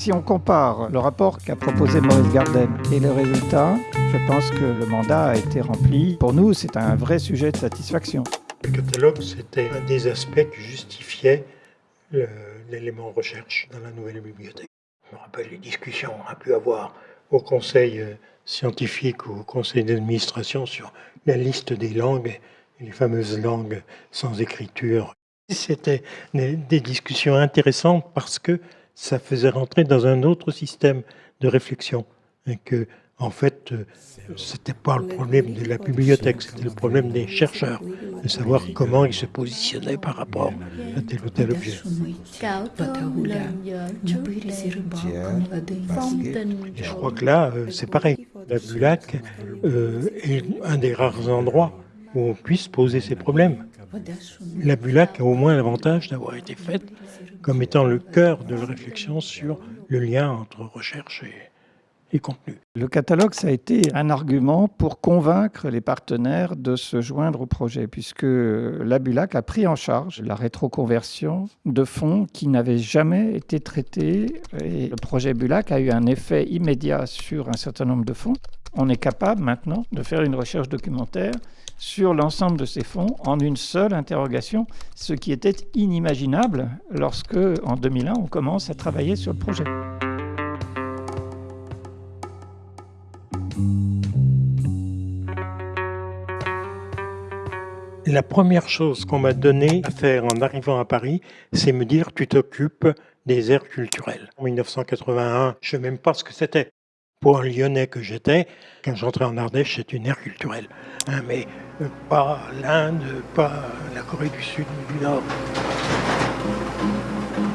Si on compare le rapport qu'a proposé Maurice Garden et les résultats, je pense que le mandat a été rempli. Pour nous, c'est un vrai sujet de satisfaction. Le catalogue, c'était un des aspects qui justifiait l'élément recherche dans la nouvelle bibliothèque. Je me rappelle les discussions qu'on a pu avoir au conseil euh, scientifique ou au conseil d'administration sur la liste des langues, les fameuses langues sans écriture. C'était des discussions intéressantes parce que ça faisait rentrer dans un autre système de réflexion. Et que, en fait, euh, c'était pas le problème de la bibliothèque, c'était le problème des chercheurs, de savoir comment ils se positionnaient par rapport à tel ou tel objet. Et je crois que là, euh, c'est pareil. La Bulac euh, est un des rares endroits où on puisse poser ces problèmes. La Bulac a au moins l'avantage d'avoir été faite comme étant le cœur de la réflexion sur le lien entre recherche et, Le catalogue, ça a été un argument pour convaincre les partenaires de se joindre au projet, puisque la Bulac a pris en charge la rétroconversion de fonds qui n'avaient jamais été traités. Et le projet Bulac a eu un effet immédiat sur un certain nombre de fonds. On est capable maintenant de faire une recherche documentaire sur l'ensemble de ces fonds en une seule interrogation, ce qui était inimaginable lorsque, en 2001, on commence à travailler sur le projet. La première chose qu'on m'a donné à faire en arrivant à Paris, c'est me dire tu t'occupes des aires culturelles. En 1981, je ne sais même pas ce que c'était. Pour un Lyonnais que j'étais, quand j'entrais en Ardèche, c'est une aire culturelle. Hein, mais euh, pas l'Inde, pas la Corée du Sud ou du Nord.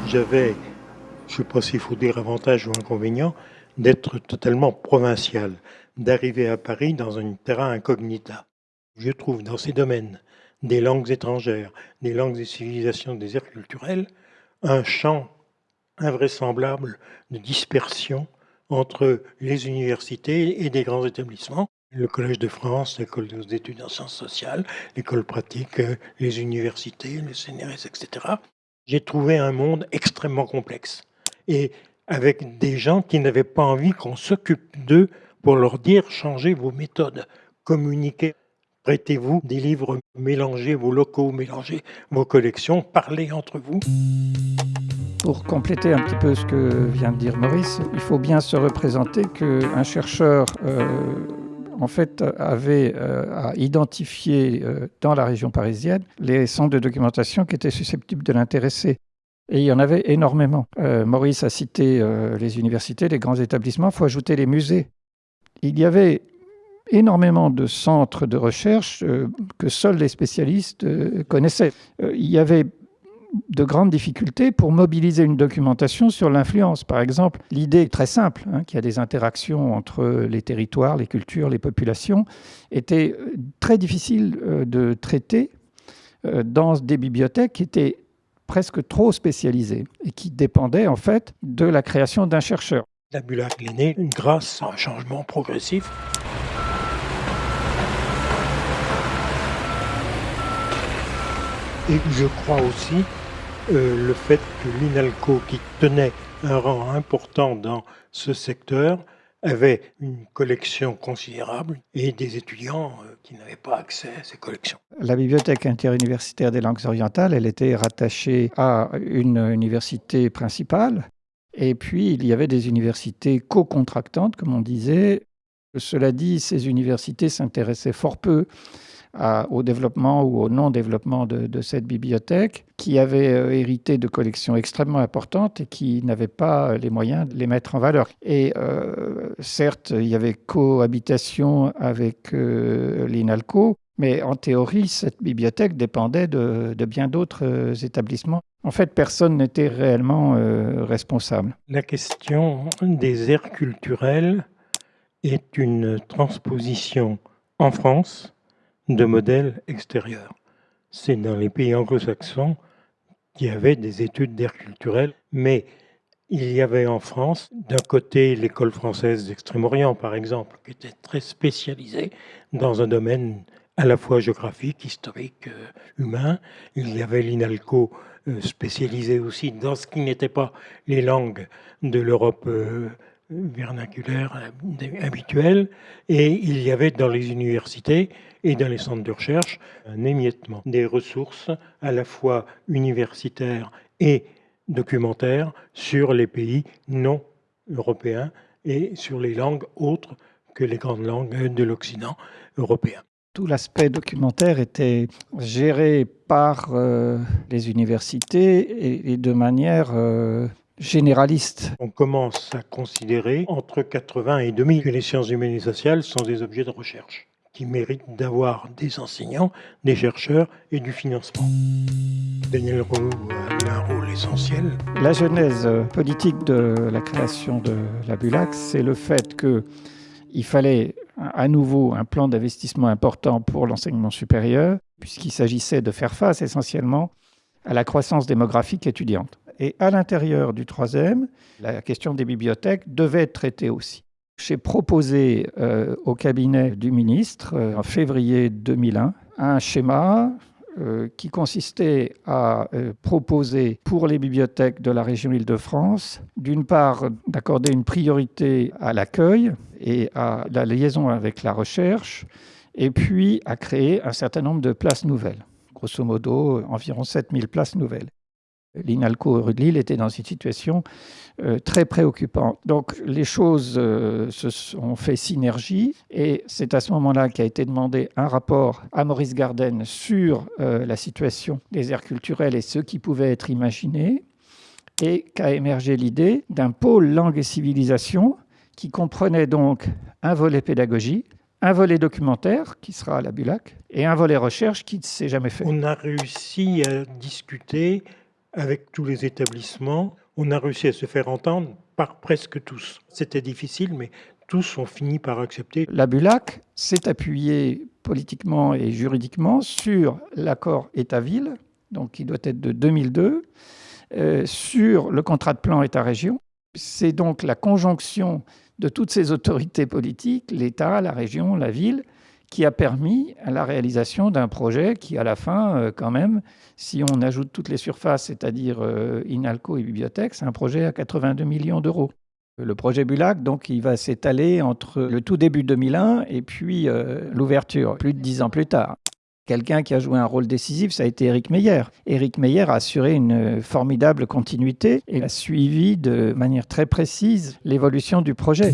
J'avais, je ne sais pas s'il faut dire avantage ou inconvénient, d'être totalement provincial, d'arriver à Paris dans un terrain incognita. Je trouve dans ces domaines des langues étrangères, des langues et civilisations des aires culturelles, un champ invraisemblable de dispersion entre les universités et des grands établissements. Le Collège de France, l'École des études en sciences sociales, l'école pratique, les universités, le CNRS, etc. J'ai trouvé un monde extrêmement complexe et avec des gens qui n'avaient pas envie qu'on s'occupe d'eux pour leur dire changez vos méthodes, communiquez, prêtez-vous des livres, mélangez vos locaux, mélangez vos collections, parlez entre vous. Pour compléter un petit peu ce que vient de dire Maurice, il faut bien se représenter qu'un chercheur euh, en fait, avait euh, à identifier euh, dans la région parisienne les centres de documentation qui étaient susceptibles de l'intéresser. Et il y en avait énormément. Maurice a cité les universités, les grands établissements, il faut ajouter les musées. Il y avait énormément de centres de recherche que seuls les spécialistes connaissaient. il y avait de grandes difficultés pour mobiliser une documentation sur l'influence. Par exemple, l'idée très simple, hein, qu'il y a des interactions entre les territoires, les cultures, les populations, était euh, très difficile euh, de traiter euh, dans des bibliothèques qui étaient presque trop spécialisées et qui dépendaient en fait de la création d'un chercheur. La née grâce à un changement progressif Et je crois aussi euh, le fait que l'INALCO, qui tenait un rang important dans ce secteur, avait une collection considérable et des étudiants euh, qui n'avaient pas accès à ces collections. La bibliothèque interuniversitaire des langues orientales, elle était rattachée à une université principale. Et puis, il y avait des universités co-contractantes, comme on disait. Cela dit, ces universités s'intéressaient fort peu au développement ou au non-développement de, cette bibliothèque, qui avait euh, hérité de collections extrêmement importantes et qui n'avait pas les moyens de les mettre en valeur. Et euh, certes, il y avait cohabitation avec euh, l'INALCO, mais en théorie, cette bibliothèque dépendait de, bien d'autres établissements. En fait, personne n'était réellement responsable. La question des aires culturelles est une transposition en France de modèles extérieurs. C'est dans les pays anglo-saxons qu'il y avait des études d'air culturel, mais il y avait en France, d'un côté, l'école française d'Extrême-Orient, par exemple, qui était très spécialisée dans un domaine à la fois géographique, historique, euh, humain. Il y avait l'INALCO euh, spécialisé aussi dans ce qui n'était pas les langues de l'Europe euh, vernaculaire habituelle. Et il y avait dans les universités et dans les centres de recherche un émiettement des ressources à la fois universitaires et documentaires sur les pays non européens et sur les langues autres que les grandes langues de l'Occident européen. Tout l'aspect documentaire était géré par euh, les universités et, de manière euh, généraliste. On commence à considérer entre 80 et 2000 que les sciences humaines et sociales sont des objets de recherche qui méritent d'avoir des enseignants, des chercheurs et du financement. Daniel Roux a un rôle essentiel. La genèse politique de la création de la BULAC, c'est le fait qu'il fallait à nouveau un plan d'investissement important pour l'enseignement supérieur, puisqu'il s'agissait de faire face essentiellement à la croissance démographique étudiante. Et à l'intérieur du troisième, la question des bibliothèques devait être traitée aussi. J'ai proposé euh, au cabinet du ministre, euh, en février 2001, un schéma euh, qui consistait à proposer pour les bibliothèques de la région Île-de-France, d'une part, d'accorder une priorité à l'accueil et à la liaison avec la recherche, et puis à créer un certain nombre de places nouvelles. Grosso modo, environ 7000 places nouvelles l'INALCO rue de Lille était dans une situation euh, très préoccupante. Donc les choses euh, se sont fait synergie et c'est à ce moment-là qu'a été demandé un rapport à Maurice Garden sur euh, la situation des aires culturelles et ce qui pouvait être imaginé et qu'a émergé l'idée d'un pôle langue et civilisation qui comprenait donc un volet pédagogie, un volet documentaire qui sera à la Bulac et un volet recherche qui ne s'est jamais fait. On a réussi à discuter avec tous les établissements, on a réussi à se faire entendre par presque tous. C'était difficile, mais tous ont fini par accepter. La BULAC s'est appuyée politiquement et juridiquement sur l'accord État-Ville, donc qui doit être de 2002, euh, sur le contrat de plan État-région. C'est donc la conjonction de toutes ces autorités politiques, l'État, la région, la ville, qui a permis la réalisation d'un projet qui, à la fin, euh, quand même, si on ajoute toutes les surfaces, c'est-à-dire euh, Inalco et bibliothèque, c'est un projet à 82 millions d'euros. Le projet Bulac, donc, il va s'étaler entre le tout début 2001 et puis euh, l'ouverture, plus de dix ans plus tard. Quelqu'un qui a joué un rôle décisif, ça a été Éric Meyer. Éric Meyer a assuré une formidable continuité et a suivi de manière très précise l'évolution du projet.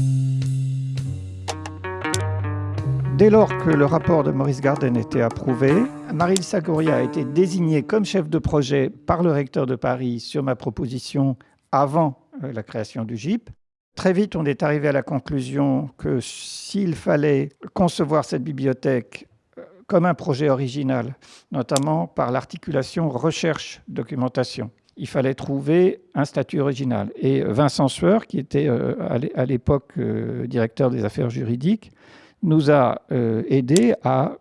Dès lors que le rapport de Maurice Garden était approuvé, Marie Sagoria a été désignée comme chef de projet par le recteur de Paris sur ma proposition avant euh, la création du GIP. Très vite, on est arrivé à la conclusion que s'il fallait concevoir cette bibliothèque euh, comme un projet original, notamment par l'articulation recherche-documentation, il fallait trouver un statut original. Et Vincent Sueur, qui était euh, à l'époque directeur des affaires juridiques, nous a euh, aidé à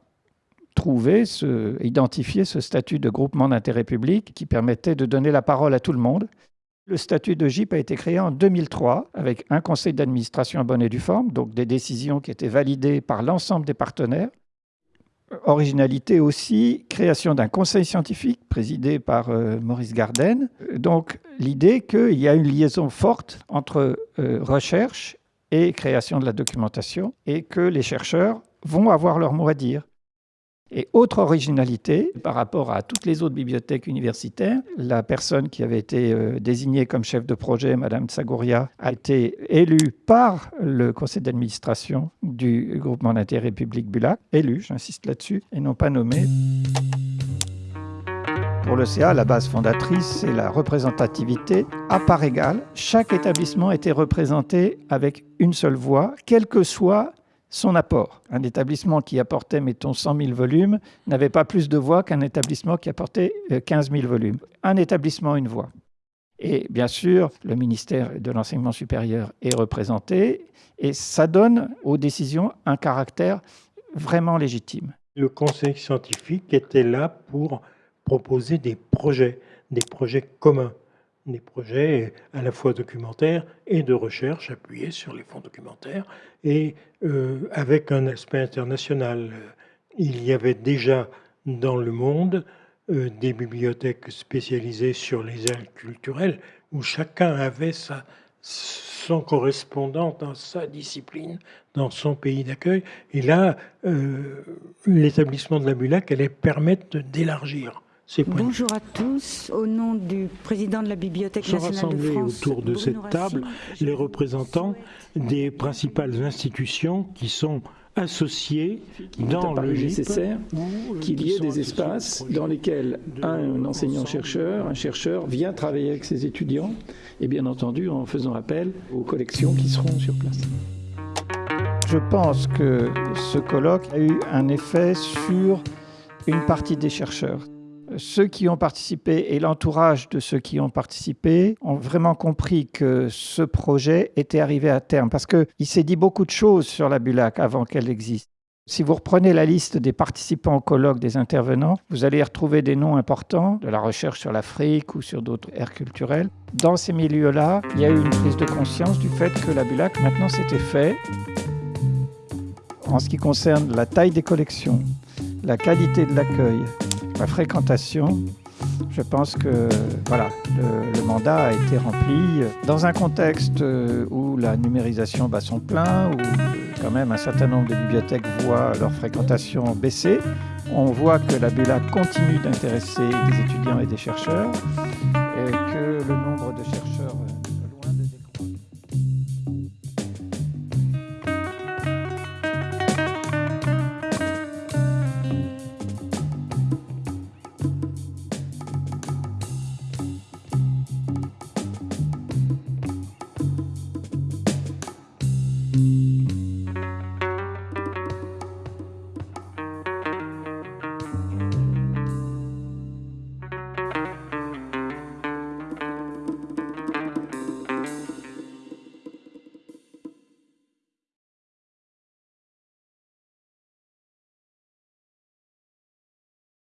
trouver, ce, identifier ce statut de groupement d'intérêt public qui permettait de donner la parole à tout le monde. Le statut de GIP a été créé en 2003 avec un conseil d'administration à bonne et due forme, donc des décisions qui étaient validées par l'ensemble des partenaires. Originalité aussi, création d'un conseil scientifique présidé par euh, Maurice Garden. Donc l'idée qu'il y a une liaison forte entre euh, recherche et création de la documentation, et que les chercheurs vont avoir leur mot à dire. Et autre originalité par rapport à toutes les autres bibliothèques universitaires, la personne qui avait été euh, désignée comme chef de projet, Madame Tsagouria, a été élue par le conseil d'administration du groupement d'intérêt public Bulac, élue, j'insiste là-dessus, et non pas nommée. Pour le CA, la base fondatrice, c'est la représentativité à part égale. Chaque établissement était représenté avec une seule voix, quel que soit son apport. Un établissement qui apportait, mettons, 100 000 volumes n'avait pas plus de voix qu'un établissement qui apportait 15 euh, 000 volumes. Un établissement, une voix. Et bien sûr, le ministère de l'Enseignement supérieur est représenté et ça donne aux décisions un caractère vraiment légitime. Le conseil scientifique était là pour proposer des projets, des projets communs, des projets à la fois documentaires et de recherche appuyés sur les fonds documentaires et euh, avec un aspect international. il y avait déjà dans le monde euh, des bibliothèques spécialisées sur les aires culturelles où chacun avait sa, son correspondant dans sa discipline, dans son pays d'accueil. Et là, euh, l'établissement de la Bulac allait permettre d'élargir Bonjour à tous. Au nom du président de la Bibliothèque nationale de France, autour de cette table les représentants des principales institutions qui sont associées dans le nécessaire qu'il y ait des espaces dans lesquels un enseignant-chercheur, un chercheur vient travailler avec ses étudiants et bien entendu en faisant appel aux collections qui seront sur place. Je pense que ce colloque a eu un effet sur une partie des chercheurs ceux qui ont participé et l'entourage de ceux qui ont participé ont vraiment compris que ce projet était arrivé à terme parce qu'il s'est dit beaucoup de choses sur la Bulac avant qu'elle existe. Si vous reprenez la liste des participants au colloque, des intervenants, vous allez y retrouver des noms importants de la recherche sur l'Afrique ou sur d'autres aires culturelles. Dans ces milieux-là, il y a eu une prise de conscience du fait que la Bulac, maintenant, c'était fait. En ce qui concerne la taille des collections, la qualité de l'accueil, fréquentation, je pense que voilà, le, mandat a été rempli dans un contexte où la numérisation bat son plein, où quand même un certain nombre de bibliothèques voient leur fréquentation baisser. On voit que la BULA continue d'intéresser des étudiants et des chercheurs et que le nombre de chercheurs